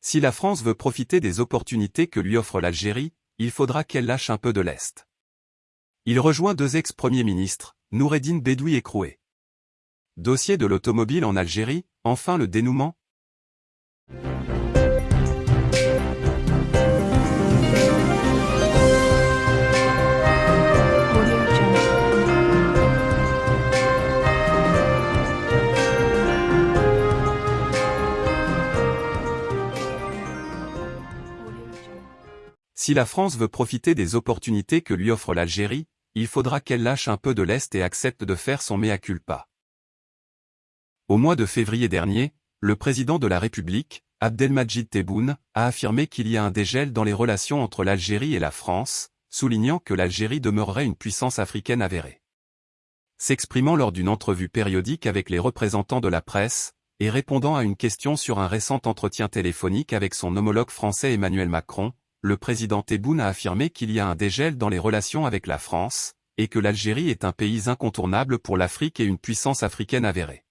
Si la France veut profiter des opportunités que lui offre l'Algérie, il faudra qu'elle lâche un peu de l'Est. Il rejoint deux ex-premiers ministres, Noureddin Bedoui et Kroué. Dossier de l'automobile en Algérie, enfin le dénouement Si la France veut profiter des opportunités que lui offre l'Algérie, il faudra qu'elle lâche un peu de l'Est et accepte de faire son mea culpa. Au mois de février dernier, le président de la République, Abdelmajid Tebboune, a affirmé qu'il y a un dégel dans les relations entre l'Algérie et la France, soulignant que l'Algérie demeurerait une puissance africaine avérée. S'exprimant lors d'une entrevue périodique avec les représentants de la presse, et répondant à une question sur un récent entretien téléphonique avec son homologue français Emmanuel Macron, le président Tebboune a affirmé qu'il y a un dégel dans les relations avec la France, et que l'Algérie est un pays incontournable pour l'Afrique et une puissance africaine avérée.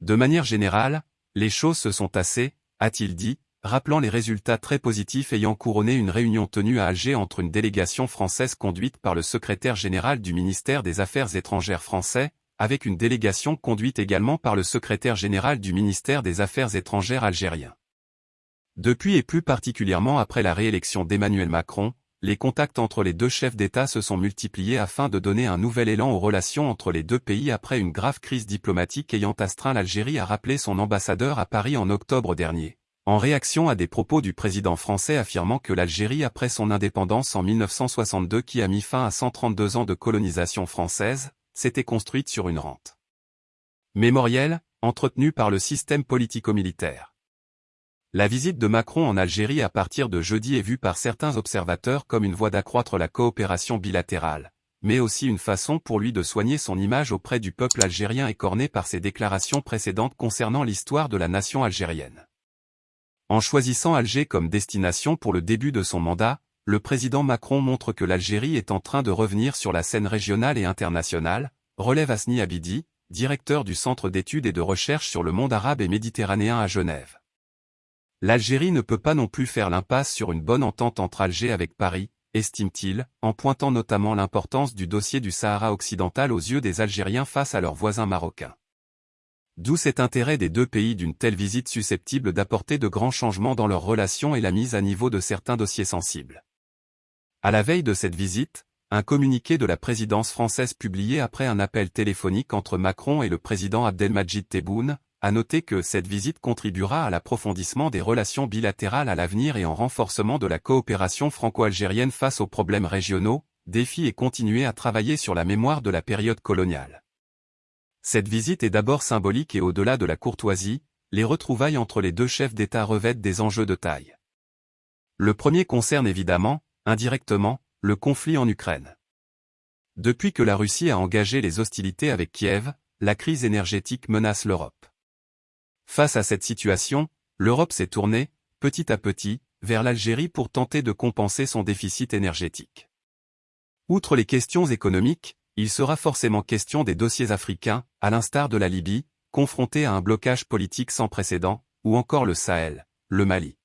De manière générale, les choses se sont tassées, a-t-il dit, rappelant les résultats très positifs ayant couronné une réunion tenue à Alger entre une délégation française conduite par le secrétaire général du ministère des Affaires étrangères français, avec une délégation conduite également par le secrétaire général du ministère des Affaires étrangères algérien. Depuis et plus particulièrement après la réélection d'Emmanuel Macron, les contacts entre les deux chefs d'État se sont multipliés afin de donner un nouvel élan aux relations entre les deux pays après une grave crise diplomatique ayant astreint l'Algérie à rappeler son ambassadeur à Paris en octobre dernier. En réaction à des propos du président français affirmant que l'Algérie après son indépendance en 1962 qui a mis fin à 132 ans de colonisation française, s'était construite sur une rente mémorielle, entretenue par le système politico-militaire. La visite de Macron en Algérie à partir de jeudi est vue par certains observateurs comme une voie d'accroître la coopération bilatérale, mais aussi une façon pour lui de soigner son image auprès du peuple algérien écorné par ses déclarations précédentes concernant l'histoire de la nation algérienne. En choisissant Alger comme destination pour le début de son mandat, le président Macron montre que l'Algérie est en train de revenir sur la scène régionale et internationale, relève Asni Abidi, directeur du Centre d'études et de recherche sur le monde arabe et méditerranéen à Genève. L'Algérie ne peut pas non plus faire l'impasse sur une bonne entente entre Alger avec Paris, estime-t-il, en pointant notamment l'importance du dossier du Sahara occidental aux yeux des Algériens face à leurs voisins marocains. D'où cet intérêt des deux pays d'une telle visite susceptible d'apporter de grands changements dans leurs relations et la mise à niveau de certains dossiers sensibles. À la veille de cette visite, un communiqué de la présidence française publié après un appel téléphonique entre Macron et le président Abdelmajid Tebboune, à noter que cette visite contribuera à l'approfondissement des relations bilatérales à l'avenir et en renforcement de la coopération franco-algérienne face aux problèmes régionaux, défis et continuer à travailler sur la mémoire de la période coloniale. Cette visite est d'abord symbolique et au-delà de la courtoisie, les retrouvailles entre les deux chefs d'État revêtent des enjeux de taille. Le premier concerne évidemment, indirectement, le conflit en Ukraine. Depuis que la Russie a engagé les hostilités avec Kiev, la crise énergétique menace l'Europe. Face à cette situation, l'Europe s'est tournée, petit à petit, vers l'Algérie pour tenter de compenser son déficit énergétique. Outre les questions économiques, il sera forcément question des dossiers africains, à l'instar de la Libye, confrontée à un blocage politique sans précédent, ou encore le Sahel, le Mali.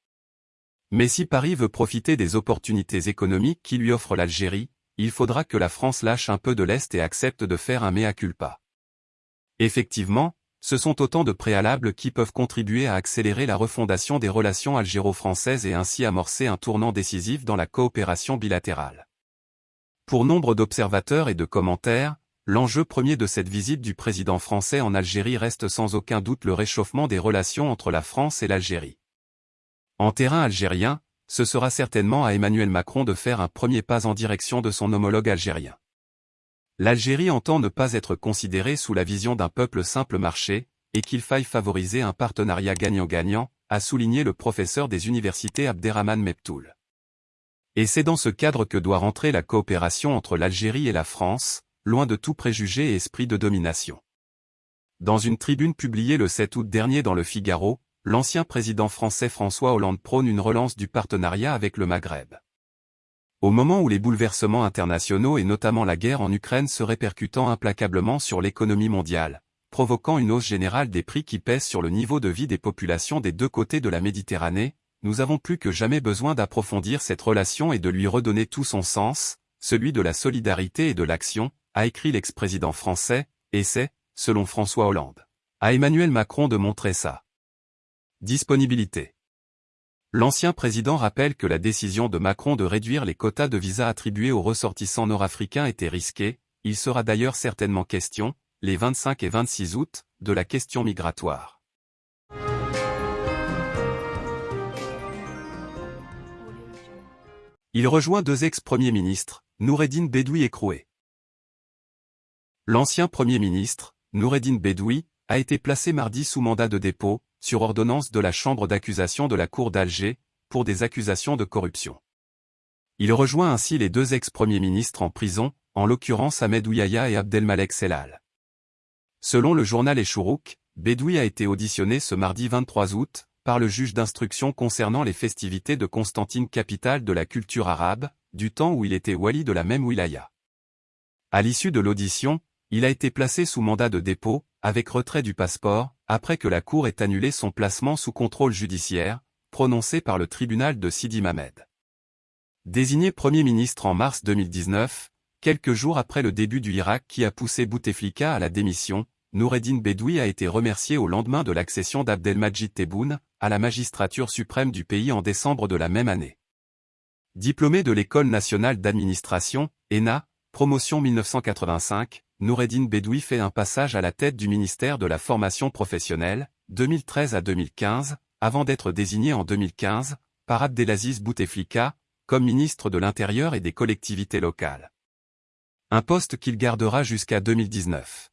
Mais si Paris veut profiter des opportunités économiques qui lui offre l'Algérie, il faudra que la France lâche un peu de l'Est et accepte de faire un mea culpa. Effectivement, ce sont autant de préalables qui peuvent contribuer à accélérer la refondation des relations algéro-françaises et ainsi amorcer un tournant décisif dans la coopération bilatérale. Pour nombre d'observateurs et de commentaires, l'enjeu premier de cette visite du président français en Algérie reste sans aucun doute le réchauffement des relations entre la France et l'Algérie. En terrain algérien, ce sera certainement à Emmanuel Macron de faire un premier pas en direction de son homologue algérien. L'Algérie entend ne pas être considérée sous la vision d'un peuple simple marché, et qu'il faille favoriser un partenariat gagnant-gagnant, a souligné le professeur des universités Abderrahman Meptoul. Et c'est dans ce cadre que doit rentrer la coopération entre l'Algérie et la France, loin de tout préjugé et esprit de domination. Dans une tribune publiée le 7 août dernier dans le Figaro, l'ancien président français François Hollande prône une relance du partenariat avec le Maghreb. Au moment où les bouleversements internationaux et notamment la guerre en Ukraine se répercutant implacablement sur l'économie mondiale, provoquant une hausse générale des prix qui pèsent sur le niveau de vie des populations des deux côtés de la Méditerranée, nous avons plus que jamais besoin d'approfondir cette relation et de lui redonner tout son sens, celui de la solidarité et de l'action, a écrit l'ex-président français, et c'est, selon François Hollande, à Emmanuel Macron de montrer sa disponibilité. L'ancien président rappelle que la décision de Macron de réduire les quotas de visas attribués aux ressortissants nord-africains était risquée, il sera d'ailleurs certainement question, les 25 et 26 août, de la question migratoire. Il rejoint deux ex-premiers ministres, Noureddin Bedoui et Kroué. L'ancien Premier ministre, Noureddin Bedoui, a été placé mardi sous mandat de dépôt, sur ordonnance de la Chambre d'accusation de la Cour d'Alger, pour des accusations de corruption. Il rejoint ainsi les deux ex-premiers ministres en prison, en l'occurrence Ahmed Ouyaya et Abdelmalek Selal. Selon le journal Echourouk, Bedoui a été auditionné ce mardi 23 août, par le juge d'instruction concernant les festivités de Constantine capitale de la culture arabe, du temps où il était wali de la même wilaya. À l'issue de l'audition, il a été placé sous mandat de dépôt, avec retrait du passeport, après que la Cour ait annulé son placement sous contrôle judiciaire, prononcé par le tribunal de Sidi Mamed. Désigné Premier ministre en mars 2019, quelques jours après le début du Irak qui a poussé Bouteflika à la démission, Noureddin Bedoui a été remercié au lendemain de l'accession d'Abdelmajid Tebboune, à la magistrature suprême du pays en décembre de la même année. Diplômé de l'École nationale d'administration, ENA, promotion 1985, Noureddin Bedoui fait un passage à la tête du ministère de la formation professionnelle, 2013 à 2015, avant d'être désigné en 2015, par Abdelaziz Bouteflika, comme ministre de l'Intérieur et des collectivités locales. Un poste qu'il gardera jusqu'à 2019.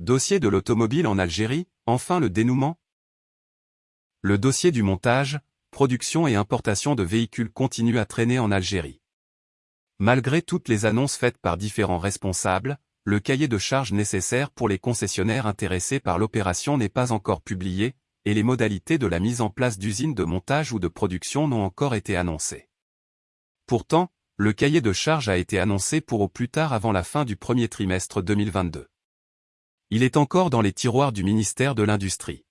Dossier de l'automobile en Algérie, enfin le dénouement Le dossier du montage, production et importation de véhicules continue à traîner en Algérie. Malgré toutes les annonces faites par différents responsables, le cahier de charges nécessaire pour les concessionnaires intéressés par l'opération n'est pas encore publié, et les modalités de la mise en place d'usines de montage ou de production n'ont encore été annoncées. Pourtant, le cahier de charges a été annoncé pour au plus tard avant la fin du premier trimestre 2022. Il est encore dans les tiroirs du ministère de l'Industrie.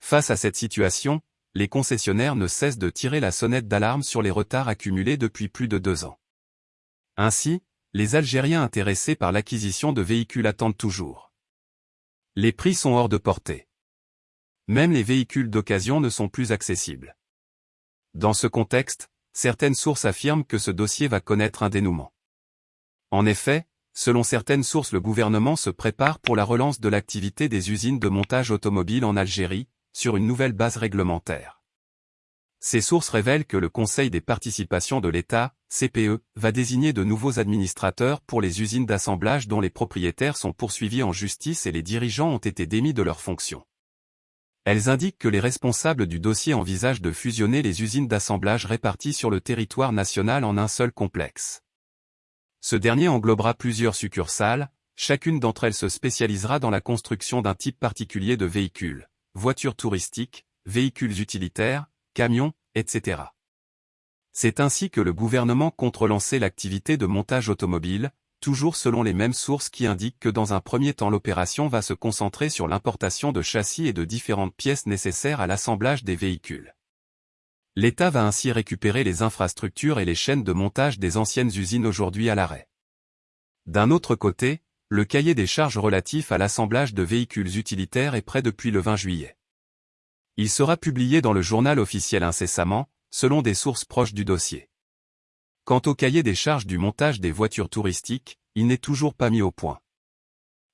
Face à cette situation, les concessionnaires ne cessent de tirer la sonnette d'alarme sur les retards accumulés depuis plus de deux ans. Ainsi, les Algériens intéressés par l'acquisition de véhicules attendent toujours. Les prix sont hors de portée. Même les véhicules d'occasion ne sont plus accessibles. Dans ce contexte, certaines sources affirment que ce dossier va connaître un dénouement. En effet, selon certaines sources le gouvernement se prépare pour la relance de l'activité des usines de montage automobile en Algérie, sur une nouvelle base réglementaire. Ces sources révèlent que le Conseil des participations de l'État, CPE, va désigner de nouveaux administrateurs pour les usines d'assemblage dont les propriétaires sont poursuivis en justice et les dirigeants ont été démis de leurs fonctions. Elles indiquent que les responsables du dossier envisagent de fusionner les usines d'assemblage réparties sur le territoire national en un seul complexe. Ce dernier englobera plusieurs succursales, chacune d'entre elles se spécialisera dans la construction d'un type particulier de véhicules, voitures touristiques, véhicules utilitaires, camions, etc. C'est ainsi que le gouvernement compte relancer l'activité de montage automobile, toujours selon les mêmes sources qui indiquent que dans un premier temps l'opération va se concentrer sur l'importation de châssis et de différentes pièces nécessaires à l'assemblage des véhicules. L'État va ainsi récupérer les infrastructures et les chaînes de montage des anciennes usines aujourd'hui à l'arrêt. D'un autre côté, le cahier des charges relatif à l'assemblage de véhicules utilitaires est prêt depuis le 20 juillet. Il sera publié dans le journal officiel incessamment, selon des sources proches du dossier. Quant au cahier des charges du montage des voitures touristiques, il n'est toujours pas mis au point.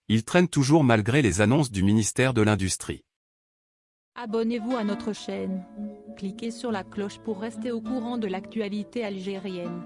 Il traîne toujours malgré les annonces du ministère de l'Industrie. Abonnez-vous à notre chaîne. Cliquez sur la cloche pour rester au courant de l'actualité algérienne.